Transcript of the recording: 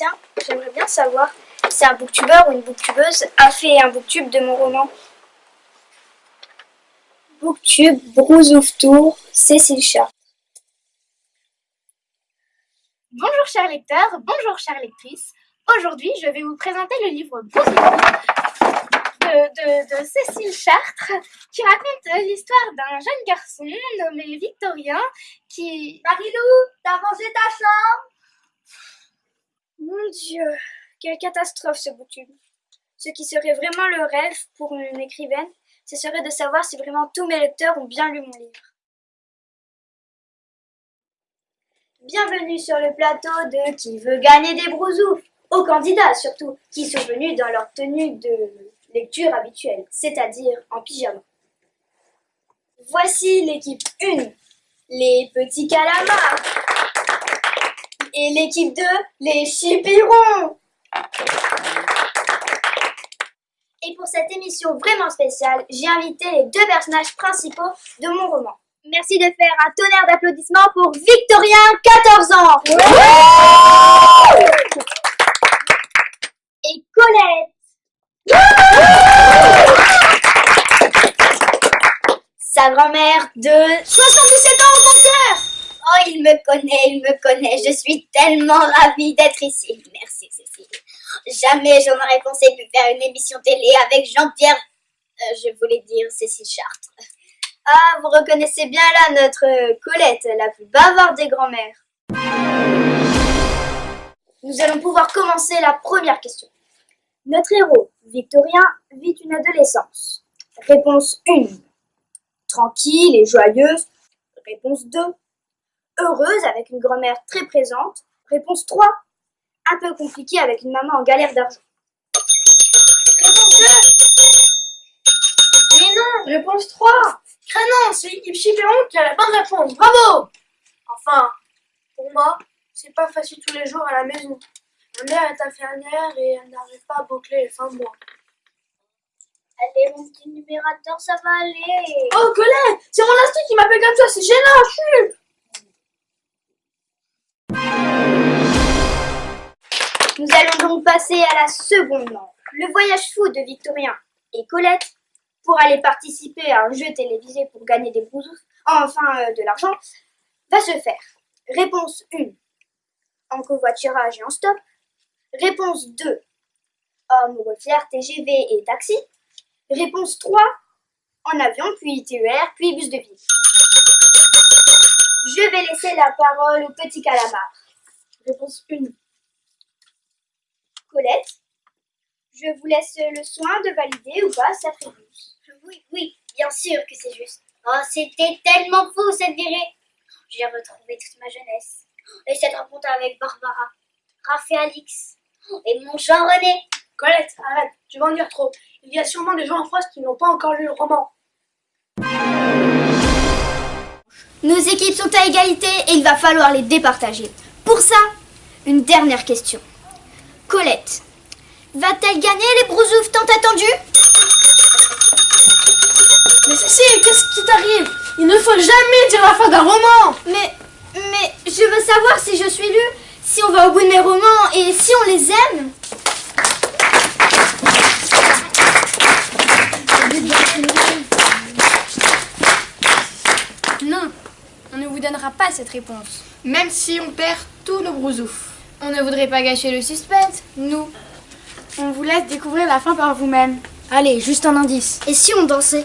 Tiens, j'aimerais bien savoir si un booktubeur ou une booktubeuse a fait un booktube de mon roman. Booktube, Brousouf Tour, Cécile Chart. Bonjour chers lecteurs, bonjour chères lectrices. Aujourd'hui, je vais vous présenter le livre Brousouf de, de, Cécile Chartres qui raconte l'histoire d'un jeune garçon nommé Victorien qui... Marilou, t'as rangé ta chambre? Mon Dieu, quelle catastrophe ce bouquin. Ce qui serait vraiment le rêve pour une écrivaine, ce serait de savoir si vraiment tous mes lecteurs ont bien lu mon livre. Bienvenue sur le plateau de Qui veut gagner des brousoufs aux candidats surtout, qui sont venus dans leur tenue de lecture habituelle, c'est-à-dire en pyjama. Voici l'équipe 1, les petits calamars. Et l'équipe 2, les chipirons. Et pour cette émission vraiment spéciale, j'ai invité les deux personnages principaux de mon roman. Merci de faire un tonnerre d'applaudissements pour Victorien, 14 ans. Et Colette, sa grand-mère de 77 ans au compteur Oh, il me connaît, il me connaît. Je suis tellement ravie d'être ici. Merci, Cécile. Jamais je n'aurais pensé pu faire une émission télé avec Jean-Pierre... Euh, je voulais dire Cécile Chartres. Ah, vous reconnaissez bien là notre Colette, la plus bavarde des grands-mères. Nous allons pouvoir commencer la première question. Notre héros, Victorien, vit une adolescence. Réponse 1. Tranquille et joyeuse. Réponse 2. Heureuse avec une grand-mère très présente. Réponse 3. Un peu compliquée avec une maman en galère d'argent. Réponse 2. Mais non Réponse 3. non, c'est l'équipe qui a la bonne réponse. Bravo Enfin, pour moi, c'est pas facile tous les jours à la maison. Ma mère est infirmière et elle n'arrive pas à boucler les fins de mois. Allez, mon petit numérateur, ça va aller. Oh, Colette C'est mon instinct qui m'appelle comme ça, c'est gênant, chut donc passer à la seconde manche. Le voyage fou de Victorien et Colette pour aller participer à un jeu télévisé pour gagner des brousoufs, enfin euh, de l'argent, va se faire. Réponse 1. En covoiturage et en stop. Réponse 2. Homme, TGV et taxi. Réponse 3. En avion, puis TER, puis bus de ville. Je vais laisser la parole au petit calamar. Réponse 1. Colette, je vous laisse le soin de valider ou pas cette réponse. Oui, oui, bien sûr que c'est juste. Oh, c'était tellement fou cette virée. J'ai retrouvé toute ma jeunesse. Et cette rencontre avec Barbara, Raph et Alix. Et mon Jean-René Colette, arrête, tu vas en dire trop. Il y a sûrement des gens en France qui n'ont pas encore lu le roman. Nos équipes sont à égalité et il va falloir les départager. Pour ça, une dernière question. Colette, va-t-elle gagner les brousoufs tant attendus? Mais Cécile, qu'est-ce qui t'arrive? Il ne faut jamais dire la fin d'un roman! Mais, mais, je veux savoir si je suis lue si on va au bout de mes romans et si on les aime? Non, on ne vous donnera pas cette réponse. Même si on perd tous nos brousoufs. On ne voudrait pas gâcher le suspense, nous. On vous laisse découvrir la fin par vous-même. Allez, juste un indice. Et si on dansait?